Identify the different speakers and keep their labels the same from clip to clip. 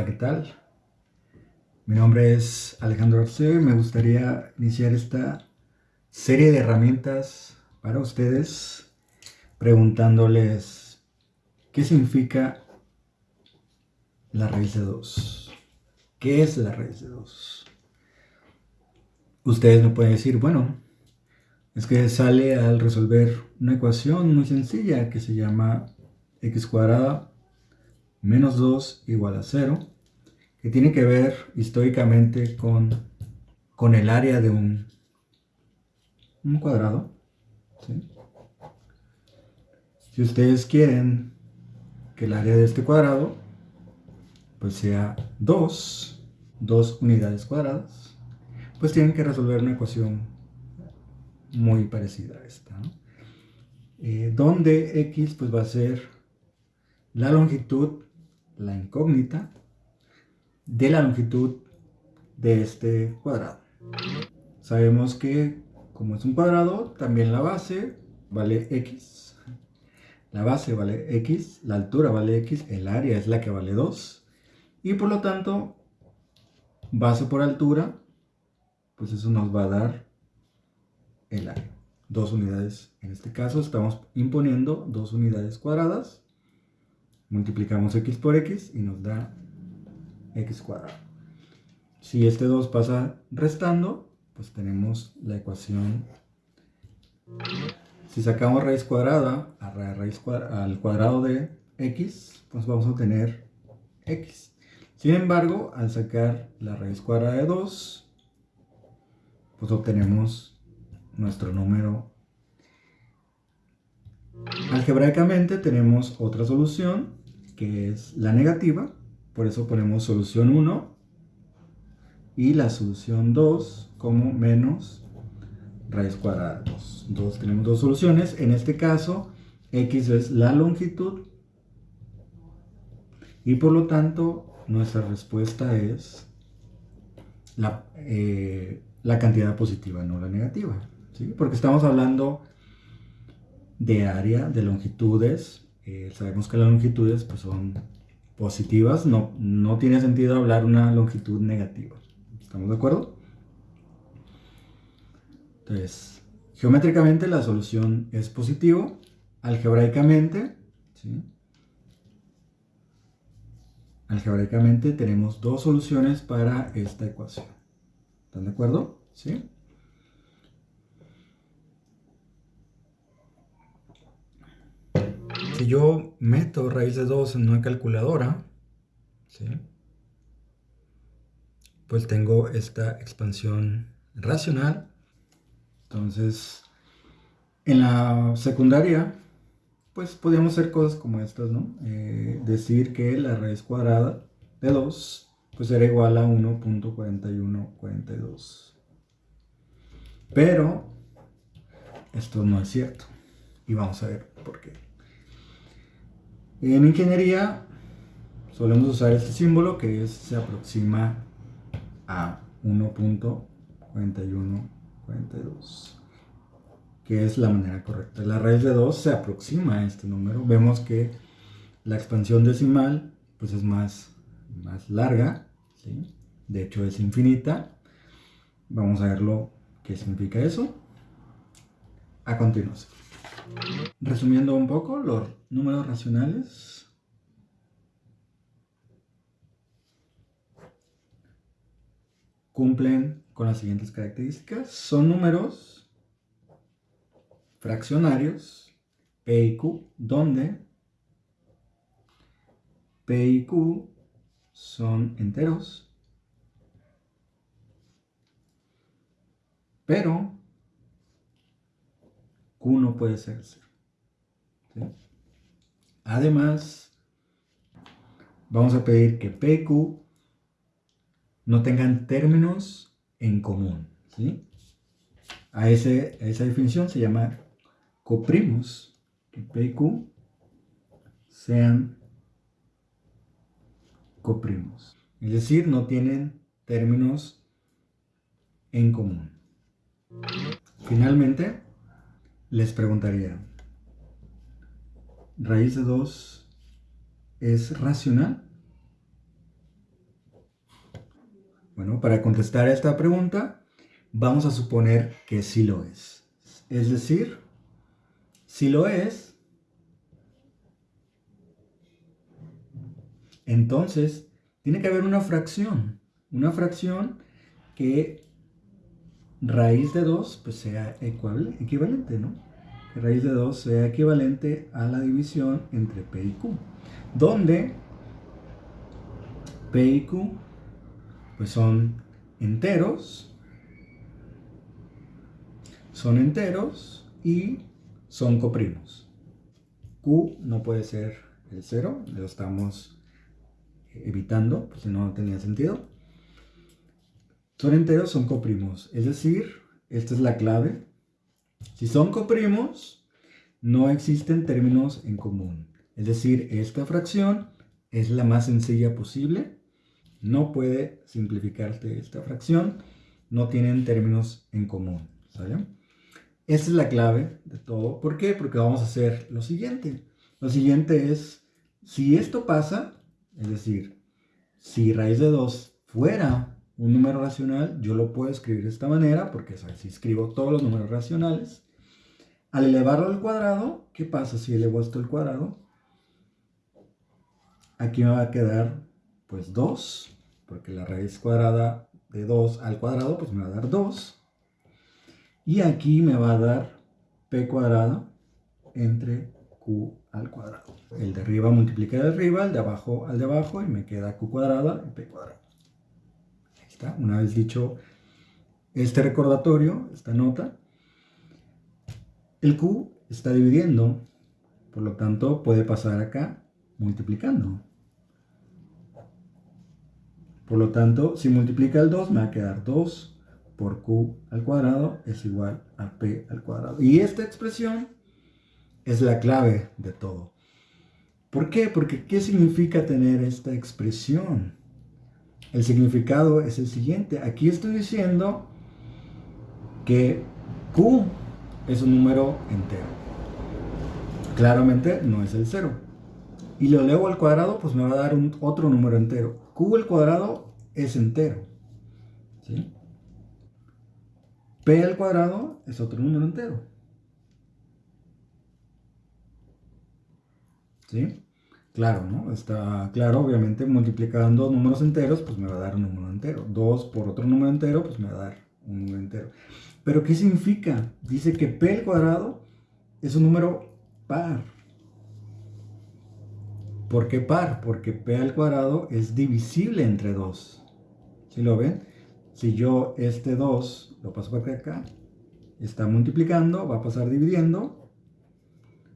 Speaker 1: Hola, ¿qué tal? Mi nombre es Alejandro Arce. Me gustaría iniciar esta serie de herramientas para ustedes preguntándoles qué significa la raíz de 2. ¿Qué es la raíz de 2? Ustedes me pueden decir, bueno, es que sale al resolver una ecuación muy sencilla que se llama x cuadrada menos 2 igual a 0 que tiene que ver históricamente con, con el área de un, un cuadrado. Si ustedes quieren que el área de este cuadrado pues sea 2, 2 unidades cuadradas, pues tienen que resolver una ecuación muy parecida a esta, eh, donde x pues va a ser la longitud, la incógnita, de la longitud de este cuadrado. Sabemos que como es un cuadrado, también la base vale x. La base vale x, la altura vale x, el área es la que vale 2. Y por lo tanto, base por altura, pues eso nos va a dar el área. Dos unidades, en este caso estamos imponiendo dos unidades cuadradas. Multiplicamos x por x y nos da x cuadrado. Si este 2 pasa restando, pues tenemos la ecuación. Si sacamos raíz cuadrada al cuadrado de x, pues vamos a obtener x. Sin embargo, al sacar la raíz cuadrada de 2, pues obtenemos nuestro número. Algebraicamente tenemos otra solución, que es la negativa, por eso ponemos solución 1 y la solución 2 como menos raíz cuadrada de 2. tenemos dos soluciones. En este caso, x es la longitud y por lo tanto nuestra respuesta es la, eh, la cantidad positiva, no la negativa. ¿sí? Porque estamos hablando de área, de longitudes. Eh, sabemos que las longitudes pues, son positivas, no, no tiene sentido hablar una longitud negativa. ¿Estamos de acuerdo? Entonces, geométricamente la solución es positivo, algebraicamente, algebraicamente tenemos dos soluciones para esta ecuación. ¿Están de acuerdo? ¿Sí? Si yo meto raíz de 2 en una calculadora, pues tengo esta expansión racional. Entonces, en la secundaria, pues podíamos hacer cosas como estas, ¿no? Eh, decir que la raíz cuadrada de 2 pues era igual a 1.4142. Pero esto no es cierto. Y vamos a ver por qué. En ingeniería solemos usar este símbolo que se aproxima a 1.4142 que es la manera correcta. La raíz de 2 se aproxima a este número. Vemos que la expansión decimal pues es más, más larga, de hecho es infinita. Vamos a ver lo que significa eso a continuación. Resumiendo un poco, los números racionales cumplen con las siguientes características. Son números fraccionarios, P y Q, donde P y Q son enteros, pero Q no puede ser Además, vamos a pedir que P y Q no tengan términos en común. A, esa definición se llama coprimos, que P y Q sean coprimos. Es decir, no tienen términos en común. Finalmente, les preguntaría, ¿raíz de 2 es racional? Bueno, para contestar a esta pregunta, vamos a suponer que sí lo es. Es decir, si lo es, entonces tiene que haber una fracción. Una fracción que raíz de 2 pues sea equivalente, ¿no? Raíz de 2 sea equivalente a la división entre P y Q. Donde P y Q pues son enteros, son enteros y son coprimos. Q no puede ser el 0, lo estamos evitando, pues si no tenía sentido. Son enteros, son coprimos, es decir, esta es la clave. Si son coprimos, no existen términos en común. Es decir, esta fracción es la más sencilla posible. No puede simplificarse esta fracción. No tienen términos en común. ¿sale? Esta es la clave de todo. ¿Por qué? Porque vamos a hacer lo siguiente. Lo siguiente es, si esto pasa, es decir, si raíz de 2 fuera un número racional, yo lo puedo escribir de esta manera, porque si escribo todos los números racionales, al elevarlo al cuadrado, ¿qué pasa si elevo esto al cuadrado? Aquí me va a quedar, pues, 2, porque la raíz cuadrada de 2 al cuadrado, pues me va a dar 2. Y aquí me va a dar p cuadrado entre q al cuadrado. El de arriba multiplica el de arriba, el de abajo al de abajo y me queda q cuadrada y p cuadrado. Una vez dicho este recordatorio, esta nota, el q está dividiendo, por lo tanto puede pasar acá multiplicando. Por lo tanto, si multiplica el 2, me va a quedar 2 por q al cuadrado es igual a p al cuadrado. Y esta expresión es la clave de todo. ¿Por qué? Porque ¿qué significa tener esta expresión? El significado es el siguiente. Aquí estoy diciendo que q es un número entero. Claramente no es el 0. Y lo elevo al cuadrado, pues me va a dar otro número entero. q al cuadrado es entero. ¿sí? P al cuadrado es otro número entero. ¿Sí? Claro, ¿no? Está claro, obviamente multiplicando números enteros, pues me va a dar un número entero. 2 por otro número entero, pues me va a dar un número entero. Pero ¿qué significa? Dice que P al cuadrado es un número par. ¿Por qué par? Porque P al cuadrado es divisible entre 2. ¿Sí lo ven? Si yo este 2 lo paso para acá, está multiplicando, va a pasar dividiendo,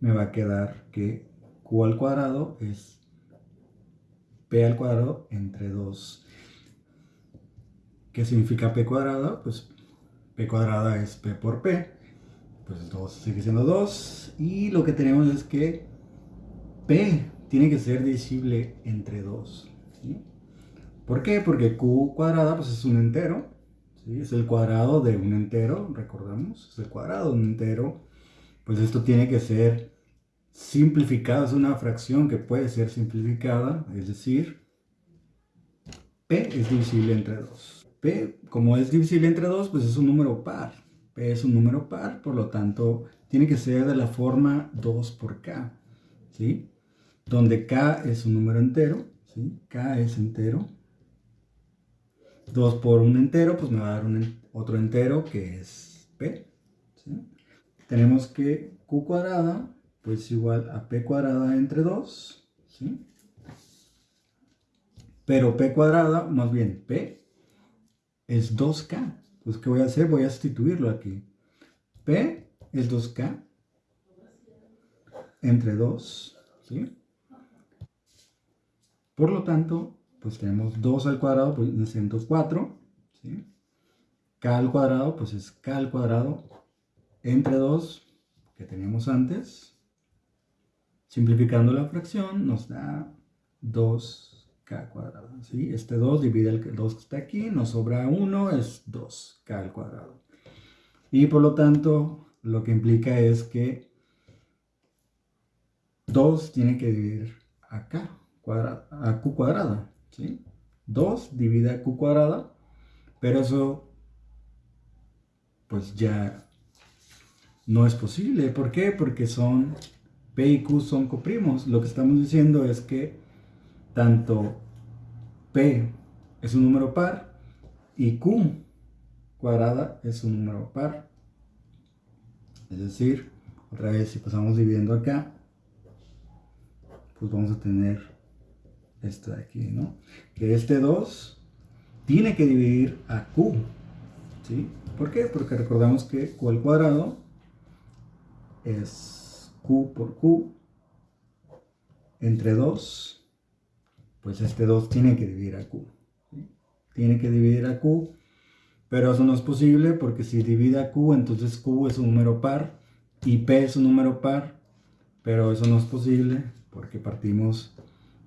Speaker 1: me va a quedar que q al cuadrado es p al cuadrado entre 2. ¿Qué significa p cuadrado? Pues p cuadrada es p por p, pues 2 sigue siendo 2, y lo que tenemos es que p tiene que ser divisible entre 2. ¿Por qué? Porque q cuadrada pues es un entero, es el cuadrado de un entero, recordamos, es el cuadrado de un entero. Pues esto tiene que ser simplificado, es una fracción que puede ser simplificada, es decir, p es divisible entre 2. p, como es divisible entre 2, pues es un número par. p es un número par, por lo tanto, tiene que ser de la forma 2 por k, ¿sí? Donde k es un número entero, ¿sí? k es entero, 2 por un entero, pues me va a dar un, otro entero que es p. Tenemos que q cuadrada, pues igual a p cuadrada entre 2. ¿sí? Pero p cuadrada, más bien p, es 2k. Pues ¿qué voy a hacer? Voy a sustituirlo aquí. p es 2k entre 2. ¿sí? Por lo tanto, pues tenemos 2 al cuadrado, pues es 4, ¿sí? k al cuadrado, pues es k al cuadrado entre 2 que teníamos antes. Simplificando la fracción nos da 2k cuadrado, ¿sí? Este 2 divide el 2 que está aquí, nos sobra 1, es 2k al cuadrado. Y por lo tanto, lo que implica es que 2 tiene que dividir a k cuadrada, a q cuadrada. 2 divide a q cuadrada, Pero eso, pues ya no es posible. ¿Por qué? Porque son P y Q son coprimos. Lo que estamos diciendo es que tanto P es un número par y Q cuadrada es un número par. Es decir, otra vez si pasamos dividiendo acá, pues vamos a tener esto de aquí, ¿no? Que este 2 tiene que dividir a Q, ¿sí? ¿Por qué? Porque recordamos que Q al cuadrado es Q por Q. Entre 2, pues este 2 tiene que dividir a Q, Tiene que dividir a Q, pero eso no es posible porque si divide a Q, entonces Q es un número par y P es un número par, pero eso no es posible porque partimos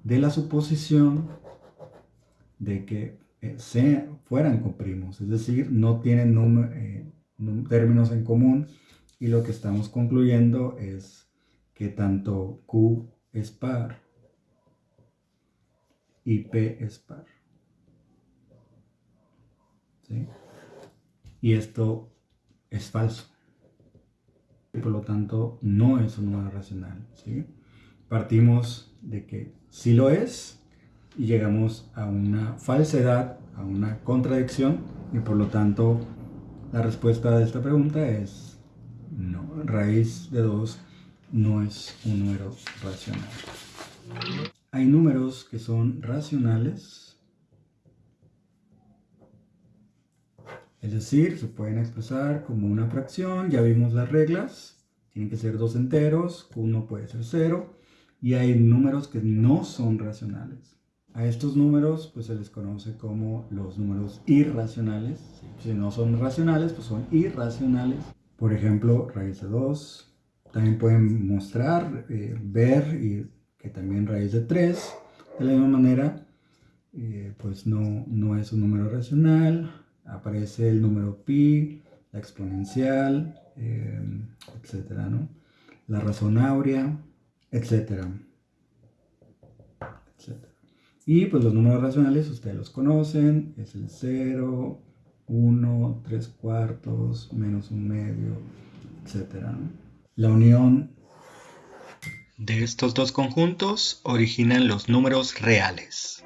Speaker 1: de la suposición de que eh, fueran coprimos, es decir, no tienen eh, términos en común y lo que estamos concluyendo es que tanto Q es par y P es par. Y esto es falso. Por lo tanto, no es un número racional. ¿sí? Partimos de que sí lo es y llegamos a una falsedad, a una contradicción y por lo tanto la respuesta de esta pregunta es no, raíz de 2 no es un número racional. Hay números que son racionales, es decir, se pueden expresar como una fracción, ya vimos las reglas, tienen que ser dos enteros, uno puede ser cero, y hay números que no son racionales. A estos números pues se les conoce como los números irracionales. Si no son racionales, pues son irracionales. Por ejemplo, raíz de 2. También pueden mostrar, eh, ver y que también raíz de 3. De la misma manera, eh, pues no, no es un número racional. Aparece el número pi, la exponencial, eh, etcétera, ¿no? La razón áurea, etcétera, Y pues los números racionales ustedes los conocen, es el 0, 1, 3 cuartos, menos un medio, etcétera. La unión de estos dos conjuntos originan los números reales.